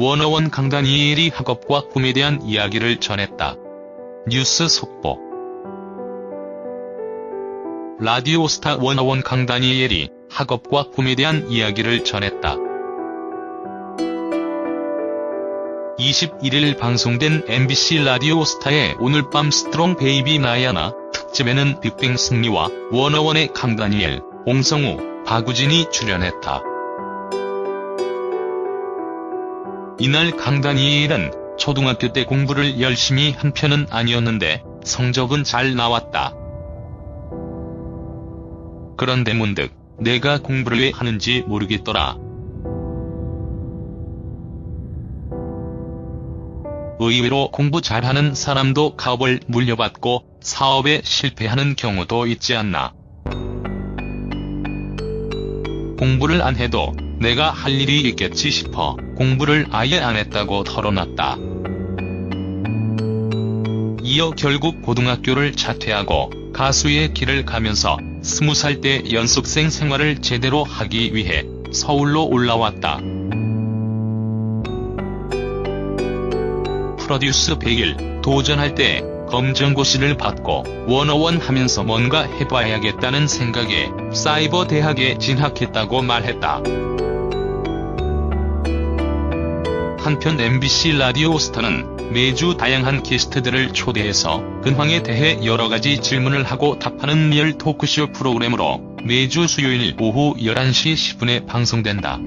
워너원 강다니엘이 학업과 꿈에 대한 이야기를 전했다. 뉴스 속보 라디오스타 워너원 강다니엘이 학업과 꿈에 대한 이야기를 전했다. 21일 방송된 MBC 라디오스타의 오늘 밤 Strong Baby 나야나 특집에는 빅뱅 승리와 워너원의 강다니엘, 옹성우, 박우진이 출연했다. 이날 강다니엘은 초등학교 때 공부를 열심히 한 편은 아니었는데 성적은 잘 나왔다. 그런데 문득 내가 공부를 왜 하는지 모르겠더라. 의외로 공부 잘하는 사람도 가업을 물려받고 사업에 실패하는 경우도 있지 않나. 공부를 안 해도 내가 할 일이 있겠지 싶어 공부를 아예 안 했다고 털어놨다. 이어 결국 고등학교를 자퇴하고 가수의 길을 가면서 스무 살 때 연습생 생활을 제대로 하기 위해 서울로 올라왔다. 프로듀스 100일 도전할 때 검정고시를 받고 원어원 하면서 뭔가 해봐야겠다는 생각에 사이버 대학에 진학했다고 말했다. 한편 MBC 라디오 스타는 매주 다양한 게스트들을 초대해서 근황에 대해 여러가지 질문을 하고 답하는 리얼 토크쇼 프로그램으로 매주 수요일 오후 11시 10분에 방송된다.